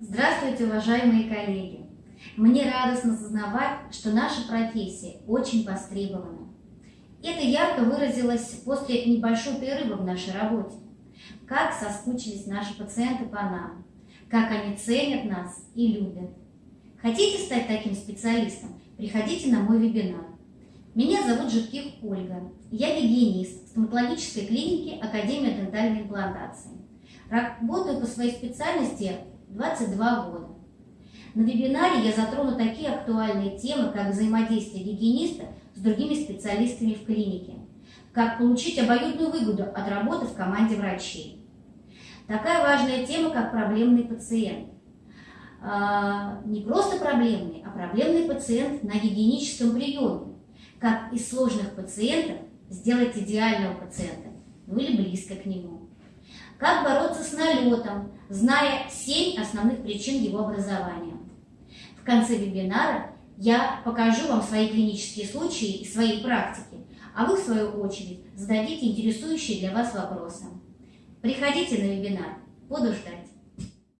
Здравствуйте, уважаемые коллеги! Мне радостно сознавать, что наша профессия очень востребована. Это ярко выразилось после небольшой перерыва в нашей работе. Как соскучились наши пациенты по нам, как они ценят нас и любят. Хотите стать таким специалистом? Приходите на мой вебинар. Меня зовут Житких Ольга. Я гигиенист стоматологической клиники Академия дентальной имплантации. Работаю по своей специальности 22 года. На вебинаре я затрону такие актуальные темы, как взаимодействие гигиениста с другими специалистами в клинике, как получить обоюдную выгоду от работы в команде врачей. Такая важная тема, как проблемный пациент. А, не просто проблемный, а проблемный пациент на гигиеническом приеме. Как из сложных пациентов сделать идеального пациента, ну или близко к нему. Как бороться с налетом, зная 7 основных причин его образования. В конце вебинара я покажу вам свои клинические случаи и свои практики, а вы, в свою очередь, зададите интересующие для вас вопросы. Приходите на вебинар. Буду ждать.